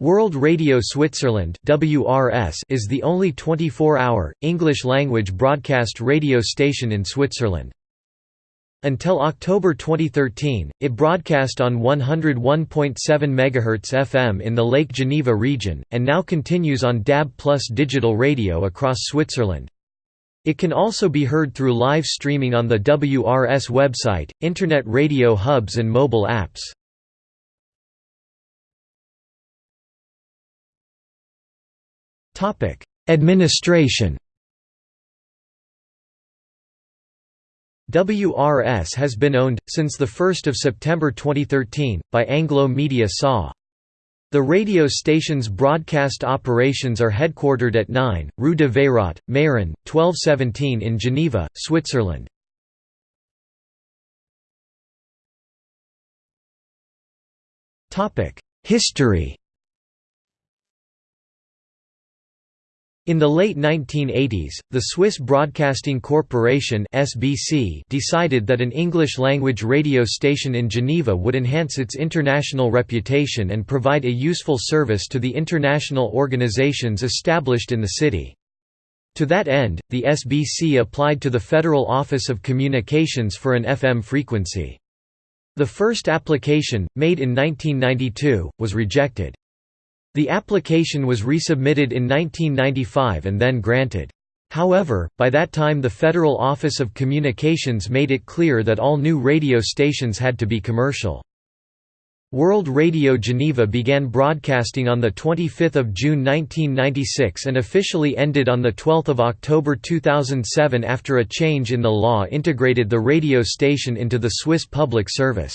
World Radio Switzerland (WRS) is the only 24-hour English-language broadcast radio station in Switzerland. Until October 2013, it broadcast on 101.7 MHz FM in the Lake Geneva region, and now continues on DAB Plus digital radio across Switzerland. It can also be heard through live streaming on the WRS website, internet radio hubs and mobile apps. Administration WRS has been owned, since 1 September 2013, by Anglo Media SA. The radio station's broadcast operations are headquartered at 9, Rue de Veyrat, Meyrin, 1217 in Geneva, Switzerland. History In the late 1980s, the Swiss Broadcasting Corporation (SBC) decided that an English-language radio station in Geneva would enhance its international reputation and provide a useful service to the international organizations established in the city. To that end, the SBC applied to the Federal Office of Communications for an FM frequency. The first application, made in 1992, was rejected. The application was resubmitted in 1995 and then granted. However, by that time the Federal Office of Communications made it clear that all new radio stations had to be commercial. World Radio Geneva began broadcasting on 25 June 1996 and officially ended on 12 October 2007 after a change in the law integrated the radio station into the Swiss Public Service.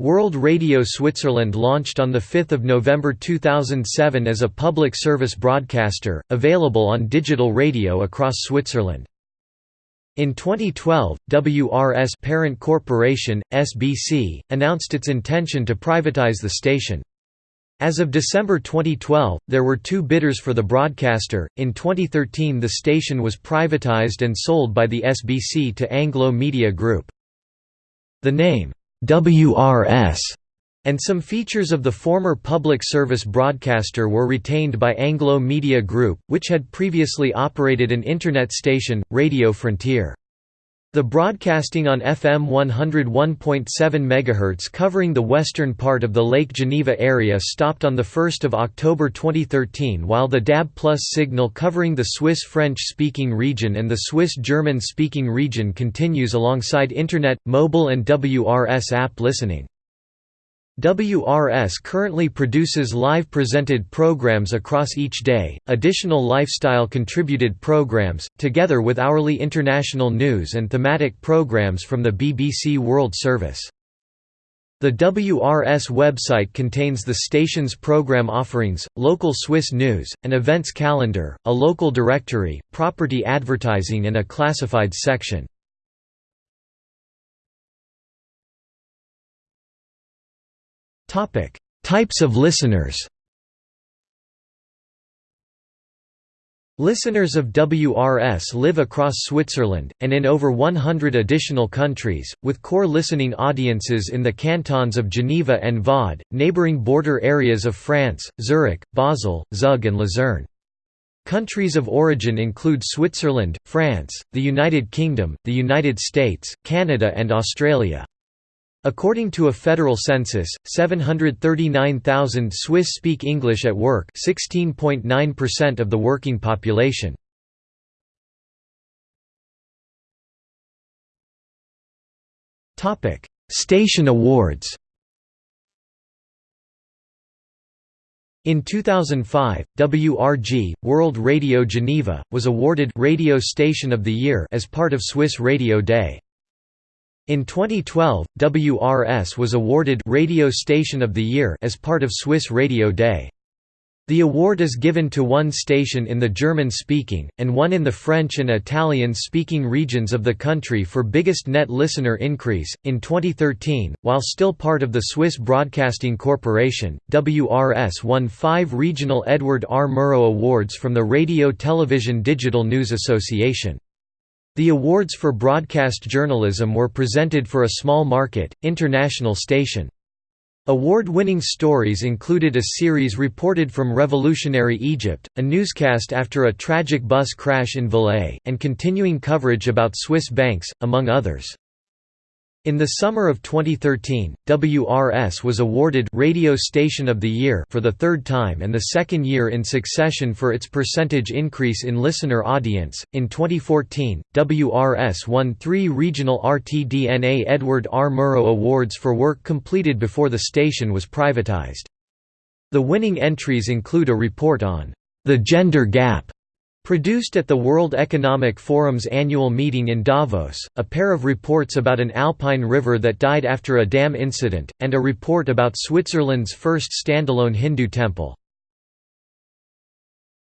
World Radio Switzerland launched on 5 November 2007 as a public service broadcaster, available on digital radio across Switzerland. In 2012, WRS parent corporation, SBC, announced its intention to privatize the station. As of December 2012, there were two bidders for the broadcaster. In 2013, the station was privatized and sold by the SBC to Anglo Media Group. The name, WRS and some features of the former public service broadcaster were retained by Anglo Media Group, which had previously operated an internet station, Radio Frontier. The broadcasting on FM 101.7 MHz covering the western part of the Lake Geneva area stopped on 1 October 2013 while the DAB Plus signal covering the Swiss French-speaking region and the Swiss German-speaking region continues alongside Internet, mobile and WRS app listening. WRS currently produces live presented programs across each day, additional lifestyle contributed programs, together with hourly international news and thematic programs from the BBC World Service. The WRS website contains the station's program offerings, local Swiss news, an events calendar, a local directory, property advertising and a classified section. Types of listeners. Listeners of WRS live across Switzerland, and in over 100 additional countries, with core listening audiences in the cantons of Geneva and Vaud, neighbouring border areas of France, Zurich, Basel, Zug and Luzerne. Countries of origin include Switzerland, France, the United Kingdom, the United States, Canada and Australia. According to a federal census, 739,000 Swiss speak English at work 16.9% of the working population. Station awards In 2005, WRG, World Radio Geneva, was awarded Radio Station of the Year as part of Swiss Radio Day. In 2012, WRS was awarded Radio Station of the Year as part of Swiss Radio Day. The award is given to one station in the German-speaking, and one in the French and Italian-speaking regions of the country for biggest net listener increase. In 2013, while still part of the Swiss Broadcasting Corporation, WRS won five regional Edward R. Murrow Awards from the Radio Television Digital News Association. The awards for broadcast journalism were presented for a small market, international station. Award-winning stories included a series reported from revolutionary Egypt, a newscast after a tragic bus crash in Valais, and continuing coverage about Swiss banks, among others. In the summer of 2013, WRS was awarded Radio Station of the Year for the third time and the second year in succession for its percentage increase in listener audience. In 2014, WRS won three regional RTDNA Edward R. Murrow Awards for work completed before the station was privatized. The winning entries include a report on the gender gap Produced at the World Economic Forum's annual meeting in Davos, a pair of reports about an alpine river that died after a dam incident, and a report about Switzerland's first standalone Hindu temple.